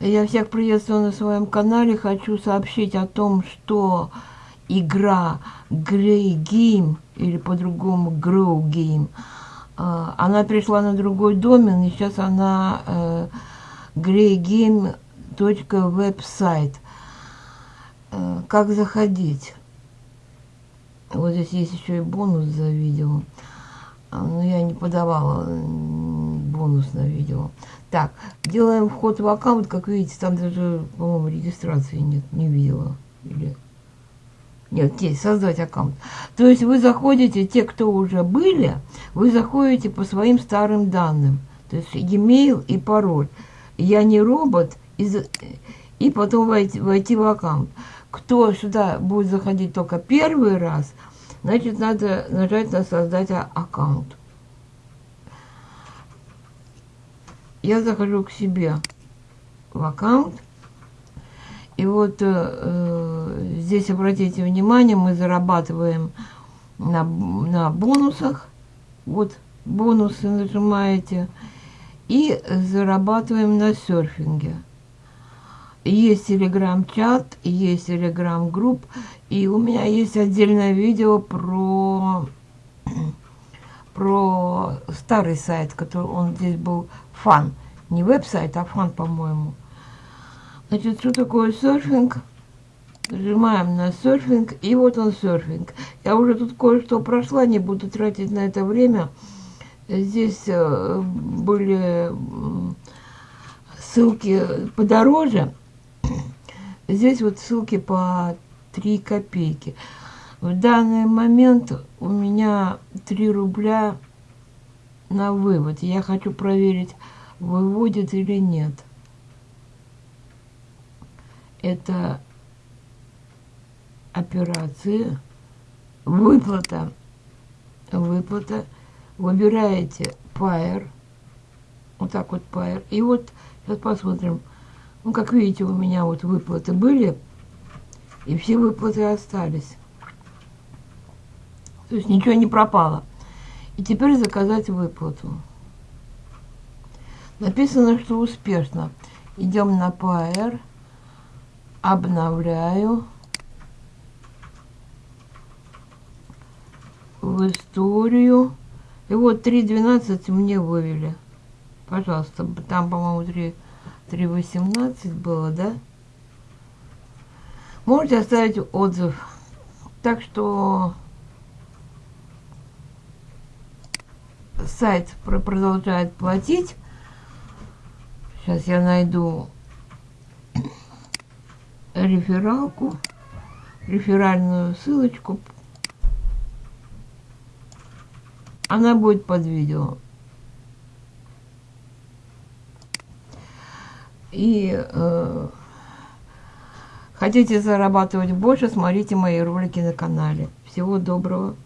Я всех приветствую на своем канале. Хочу сообщить о том, что игра Grey Game, или по-другому Grow Game, э, она пришла на другой домен, и сейчас она э, greygame.website. Э, как заходить? Вот здесь есть еще и бонус за видео. А, Но я не подавала бонус на видео. Так, делаем вход в аккаунт. Как видите, там даже, по-моему, регистрации нет. Не видела. Или... Нет, есть, создать аккаунт. То есть вы заходите, те, кто уже были, вы заходите по своим старым данным. То есть e-mail и пароль. Я не робот, и, и потом войти, войти в аккаунт. Кто сюда будет заходить только первый раз, значит, надо нажать на создать аккаунт. Я захожу к себе в аккаунт. И вот э, здесь, обратите внимание, мы зарабатываем на, на бонусах. Вот бонусы нажимаете. И зарабатываем на серфинге. Есть телеграм-чат, есть телеграм-групп. И у меня есть отдельное видео про, про старый сайт, который он здесь был фан. Не веб-сайт, а фан, по-моему. Значит, что такое серфинг? Нажимаем на серфинг, и вот он серфинг. Я уже тут кое-что прошла, не буду тратить на это время. Здесь э, были ссылки подороже. Здесь вот ссылки по 3 копейки. В данный момент у меня 3 рубля на вывод. Я хочу проверить, выводит или нет. Это операции, выплата, выплата. Выбираете Pair, вот так вот Pair. И вот сейчас посмотрим. Ну, как видите, у меня вот выплаты были, и все выплаты остались. То есть ничего не пропало. И теперь заказать выплату. Написано, что успешно. Идем на PR. Обновляю. В историю. И вот 3.12 мне вывели. Пожалуйста. Там, по-моему, 3.18 было, да? Можете оставить отзыв. Так что сайт продолжает платить. Сейчас я найду рефералку, реферальную ссылочку. Она будет под видео. И э, хотите зарабатывать больше, смотрите мои ролики на канале. Всего доброго.